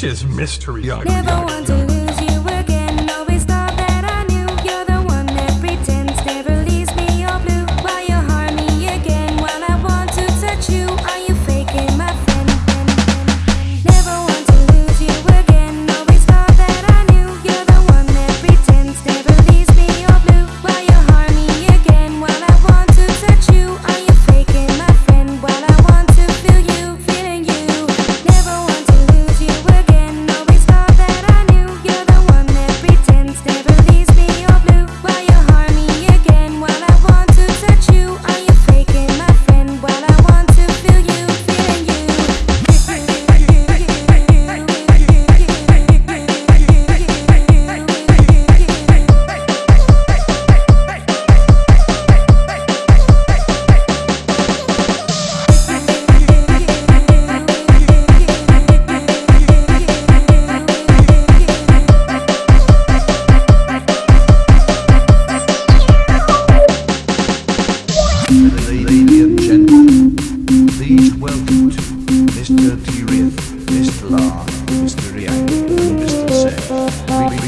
This is mystery ugly.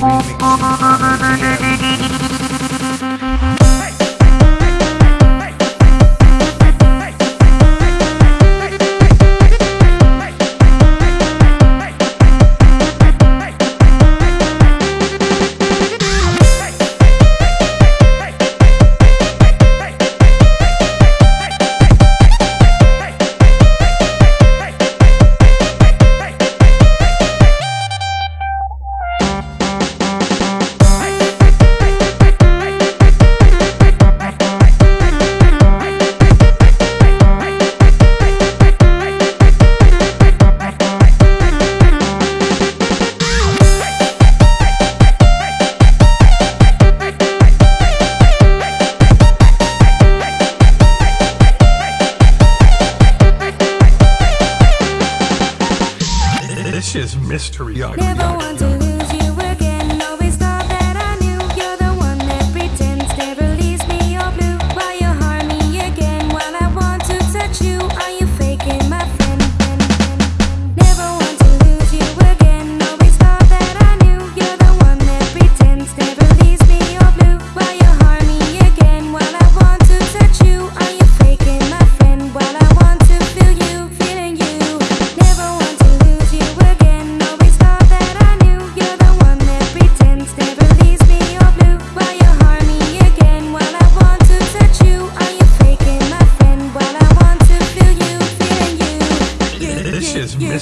oh Yeah. mystery. Never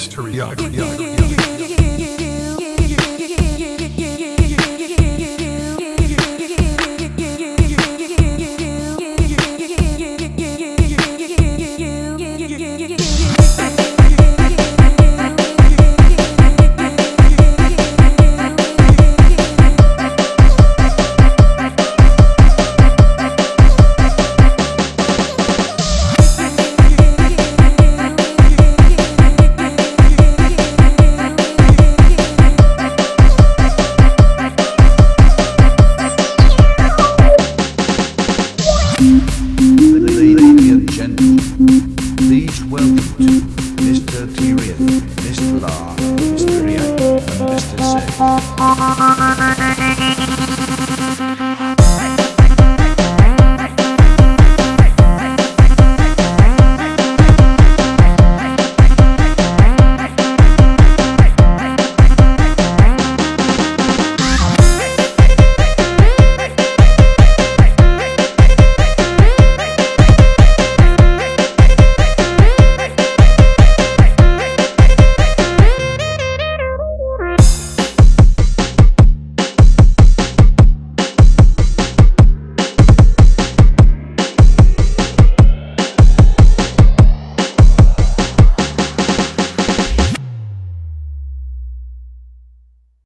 history of. Mr. Tyrion, Mr. La, Mr. Rian, and Mr. Six.